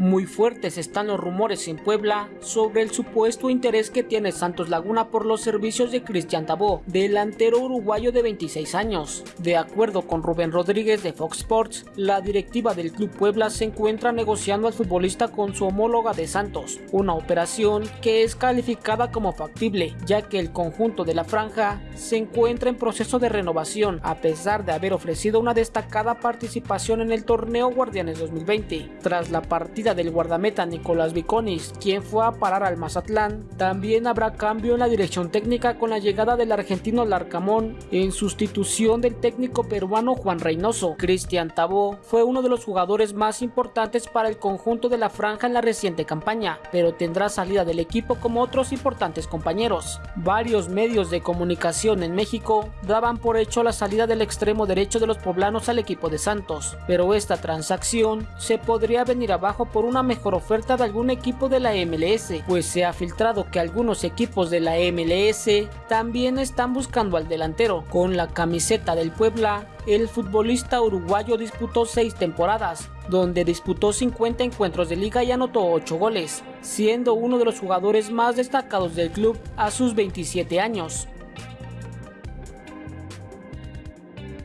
Muy fuertes están los rumores en Puebla sobre el supuesto interés que tiene Santos Laguna por los servicios de Cristian Tabó, delantero uruguayo de 26 años. De acuerdo con Rubén Rodríguez de Fox Sports, la directiva del Club Puebla se encuentra negociando al futbolista con su homóloga de Santos, una operación que es calificada como factible, ya que el conjunto de la franja se encuentra en proceso de renovación, a pesar de haber ofrecido una destacada participación en el torneo Guardianes 2020. Tras la partida del guardameta Nicolás Viconis, quien fue a parar al Mazatlán, también habrá cambio en la dirección técnica con la llegada del argentino Larcamón en sustitución del técnico peruano Juan Reynoso. Cristian Tabó fue uno de los jugadores más importantes para el conjunto de la franja en la reciente campaña, pero tendrá salida del equipo como otros importantes compañeros. Varios medios de comunicación en México daban por hecho la salida del extremo derecho de los poblanos al equipo de Santos, pero esta transacción se podría venir abajo por una mejor oferta de algún equipo de la MLS, pues se ha filtrado que algunos equipos de la MLS también están buscando al delantero. Con la camiseta del Puebla, el futbolista uruguayo disputó 6 temporadas, donde disputó 50 encuentros de liga y anotó 8 goles, siendo uno de los jugadores más destacados del club a sus 27 años.